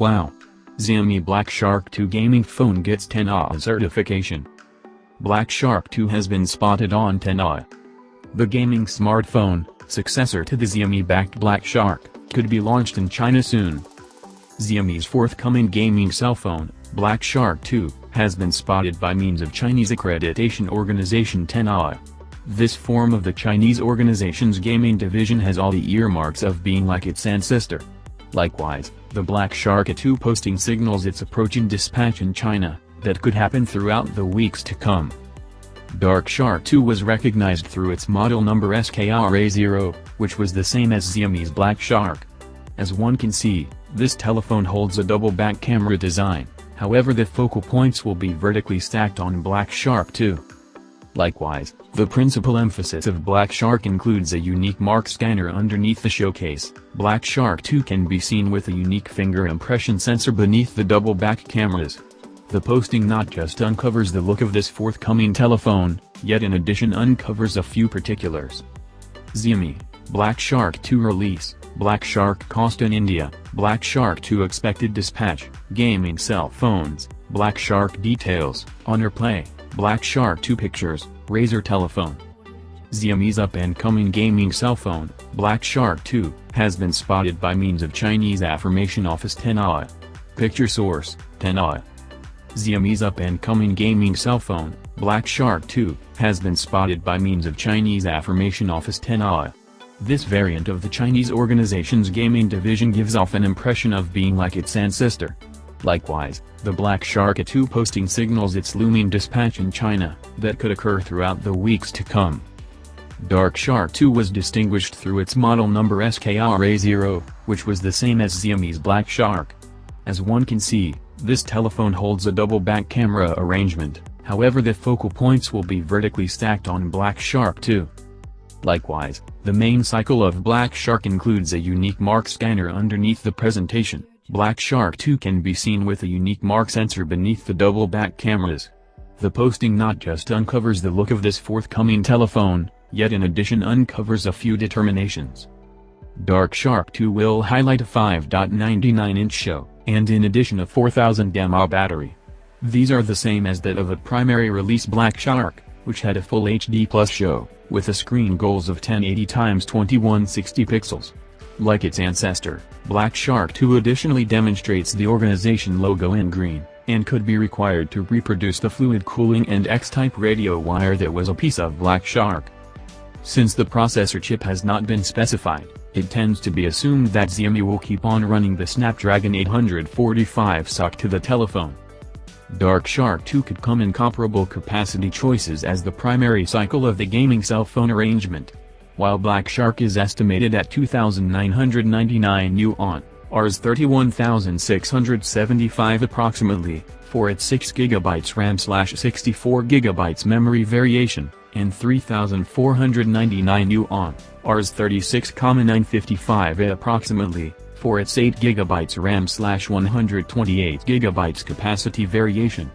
Wow! Xiaomi Black Shark 2 gaming phone gets TENAA certification. Black Shark 2 has been spotted on TENAA. The gaming smartphone, successor to the Xiaomi-backed Black Shark, could be launched in China soon. Xiaomi's forthcoming gaming cell phone, Black Shark 2, has been spotted by means of Chinese accreditation organization TENAA. This form of the Chinese organization's gaming division has all the earmarks of being like its ancestor. Likewise, the Black Shark A2 posting signals its approaching dispatch in China, that could happen throughout the weeks to come. Dark Shark 2 was recognized through its model number SKRA0, which was the same as Xiaomi's Black Shark. As one can see, this telephone holds a double back camera design, however the focal points will be vertically stacked on Black Shark 2. Likewise, the principal emphasis of Black Shark includes a unique mark scanner underneath the showcase. Black Shark 2 can be seen with a unique finger impression sensor beneath the double back cameras. The posting not just uncovers the look of this forthcoming telephone, yet in addition uncovers a few particulars. Xiaomi, Black Shark 2 release, Black Shark cost in India, Black Shark 2 expected dispatch, gaming cell phones, Black Shark details, Honor Play, Black Shark 2 pictures, Razer telephone. Xiaomi's up-and-coming gaming cell phone, Black Shark 2, has been spotted by means of Chinese affirmation office TENAA. Picture source, TENAA. Xiaomi's up-and-coming gaming cell phone, Black Shark 2, has been spotted by means of Chinese affirmation office TENAA. This variant of the Chinese organization's gaming division gives off an impression of being like its ancestor. Likewise, the Black Shark A2 posting signals its looming dispatch in China, that could occur throughout the weeks to come. Dark Shark 2 was distinguished through its model number SKRA0, which was the same as Xiaomi's Black Shark. As one can see, this telephone holds a double back camera arrangement, however the focal points will be vertically stacked on Black Shark 2. Likewise, the main cycle of Black Shark includes a unique mark scanner underneath the presentation. Black Shark 2 can be seen with a unique mark sensor beneath the double back cameras. The posting not just uncovers the look of this forthcoming telephone, yet in addition uncovers a few determinations. Dark Shark 2 will highlight a 5.99-inch show, and in addition a 4000 mAh battery. These are the same as that of a primary release Black Shark, which had a full HD plus show, with a screen goals of 1080x2160 pixels. Like its ancestor, Black Shark 2 additionally demonstrates the organization logo in green, and could be required to reproduce the fluid cooling and X-type radio wire that was a piece of Black Shark. Since the processor chip has not been specified, it tends to be assumed that Xiaomi will keep on running the Snapdragon 845 SoC to the telephone. Dark Shark 2 could come in comparable capacity choices as the primary cycle of the gaming cell phone arrangement. While Black Shark is estimated at 2,999 yuan, Rs 31,675 approximately, for its 6GB RAM slash 64GB memory variation, and 3,499 yuan, Rs 36,955 approximately, for its 8GB RAM slash 128GB capacity variation.